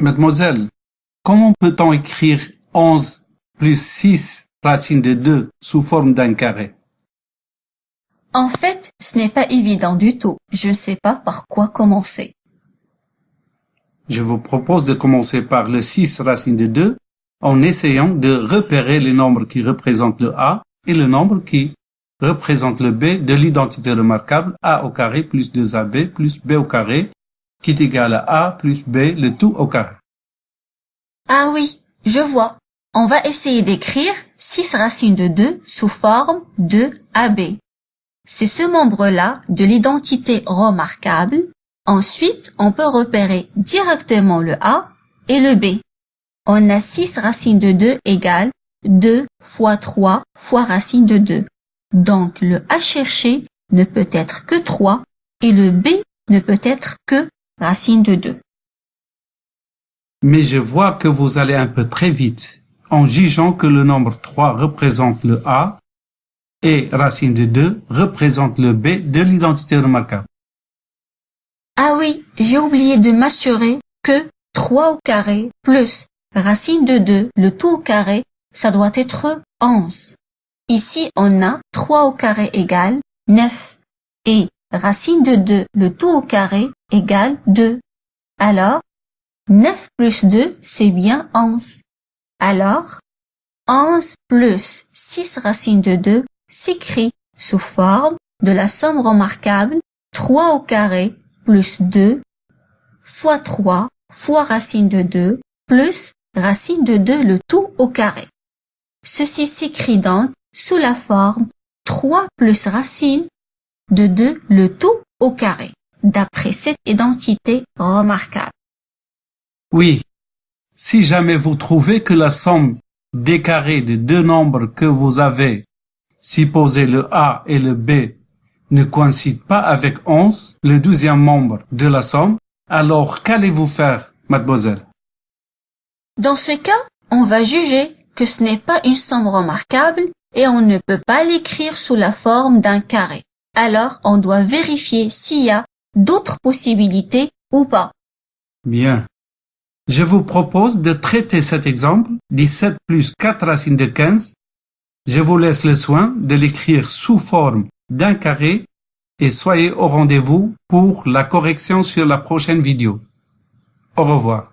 Mademoiselle, comment peut-on écrire 11 plus 6 racine de 2 sous forme d'un carré? En fait, ce n'est pas évident du tout. Je ne sais pas par quoi commencer. Je vous propose de commencer par le 6 racine de 2 en essayant de repérer les nombres qui représentent le A et le nombre qui représente le B de l'identité remarquable A au carré plus 2AB plus B au carré qui est égal à A plus B le tout au carré. Ah oui, je vois. On va essayer d'écrire 6 racines de 2 sous forme de AB. C'est ce membre-là de l'identité remarquable. Ensuite, on peut repérer directement le A et le B. On a 6 racines de 2 égale 2 fois 3 fois racine de 2. Donc le A cherché ne peut être que 3 et le B ne peut être que racine de 2. Mais je vois que vous allez un peu très vite en jugeant que le nombre 3 représente le A et racine de 2 représente le B de l'identité remarquable. Ah oui, j'ai oublié de m'assurer que 3 au carré plus racine de 2, le tout au carré, ça doit être 11. Ici, on a 3 au carré égale 9 et racine de 2, le tout au carré, égale 2. Alors, 9 plus 2, c'est bien 11. Alors, 11 plus 6 racine de 2 s'écrit sous forme de la somme remarquable 3 au carré plus 2 fois 3 fois racine de 2 plus racine de 2 le tout au carré. Ceci s'écrit donc sous la forme 3 plus racine de 2 le tout au carré, d'après cette identité remarquable. Oui, si jamais vous trouvez que la somme des carrés de deux nombres que vous avez, supposé le A et le B, ne coïncident pas avec 11, le douzième membre de la somme, alors qu'allez-vous faire, mademoiselle? Dans ce cas, on va juger que ce n'est pas une somme remarquable et on ne peut pas l'écrire sous la forme d'un carré. Alors on doit vérifier s'il y a d'autres possibilités ou pas. Bien. Je vous propose de traiter cet exemple 17 plus 4 racines de 15. Je vous laisse le soin de l'écrire sous forme d'un carré et soyez au rendez-vous pour la correction sur la prochaine vidéo. Au revoir.